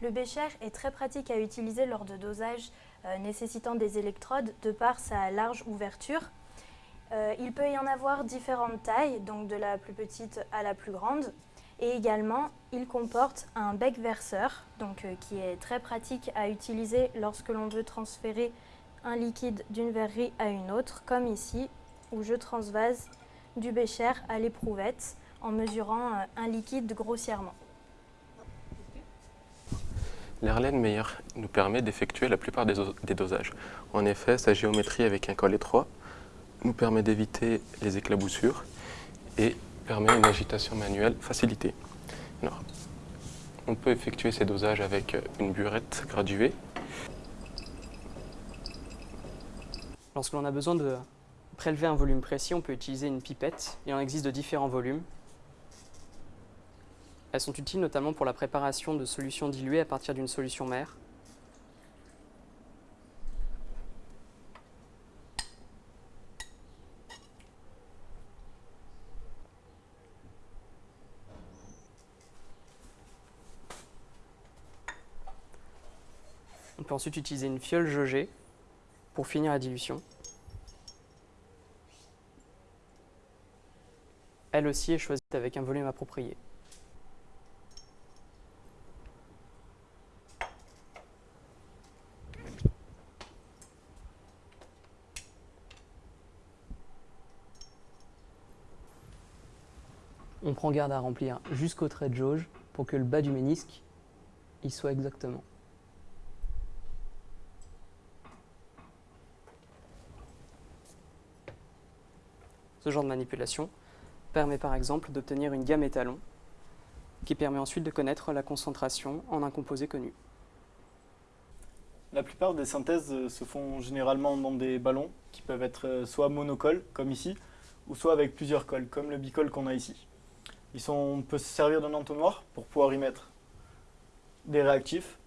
Le bécher est très pratique à utiliser lors de dosages euh, nécessitant des électrodes de par sa large ouverture. Euh, il peut y en avoir différentes tailles, donc de la plus petite à la plus grande. Et également, il comporte un bec verseur, donc, euh, qui est très pratique à utiliser lorsque l'on veut transférer un liquide d'une verrerie à une autre, comme ici, où je transvase du bécher à l'éprouvette en mesurant un liquide grossièrement. L'Erlenmeyer nous permet d'effectuer la plupart des, dosages. En effet, sa géométrie avec un col étroit nous permet d'éviter les éclaboussures et permet une agitation manuelle facilitée. On peut effectuer ces dosages avec une burette graduée. Lorsque l'on a besoin de prélever un volume précis, on peut utiliser une pipette. Il en existe de différents volumes. Elles sont utiles notamment pour la préparation de solutions diluées à partir d'une solution mère. On peut ensuite utiliser une fiole jaugée pour finir la dilution. Elle aussi est choisie avec un volume approprié. On prend garde à remplir jusqu'au trait de jauge pour que le bas du ménisque y soit exactement. Ce genre de manipulation permet par exemple d'obtenir une gamme étalon qui permet ensuite de connaître la concentration en un composé connu. La plupart des synthèses se font généralement dans des ballons qui peuvent être soit monocoles, comme ici, ou soit avec plusieurs cols, comme le bicol qu'on a ici on peut se servir d'un entonnoir pour pouvoir y mettre des réactifs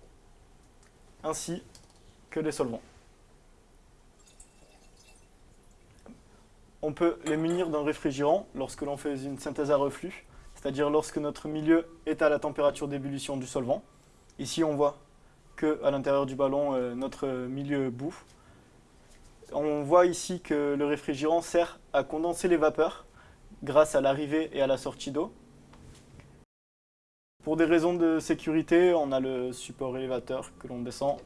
ainsi que des solvants. On peut les munir d'un réfrigérant lorsque l'on fait une synthèse à reflux, c'est-à-dire lorsque notre milieu est à la température d'ébullition du solvant. Ici, on voit qu'à l'intérieur du ballon, euh, notre milieu bouffe. On voit ici que le réfrigérant sert à condenser les vapeurs grâce à l'arrivée et à la sortie d'eau. Pour des raisons de sécurité, on a le support élévateur que l'on descend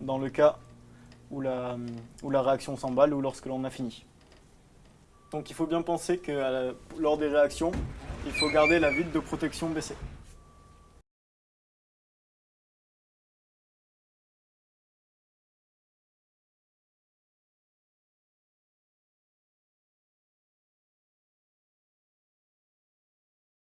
dans le cas où la, réaction s'emballe ou lorsque l'on a fini. Donc il faut bien penser que lors des réactions, il faut garder la vitre de protection baissée.